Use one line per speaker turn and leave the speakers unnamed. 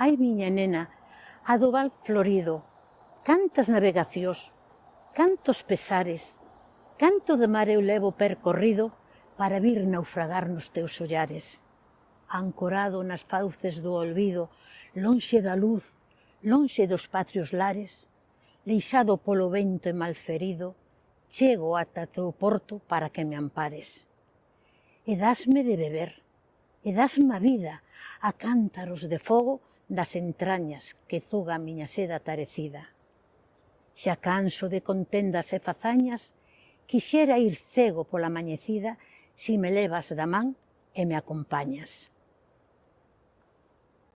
ai miña nena, a do val florido, cantas navegacións, cantos pesares, canto de mar eu levo percorrido para vir naufragar nos teus ollares. Ancorado nas fauces do olvido, lonxe da luz, lonxe dos patrios lares, leixado polo vento e malferido, chego ata teu porto para que me ampares. E dasme de beber, e dasme a vida a cántaros de fogo das entrañas que zuga a miña seda tarecida. Xa canso de contendas e fazañas, quixera ir cego pola mañecida si me levas da man e me acompañas.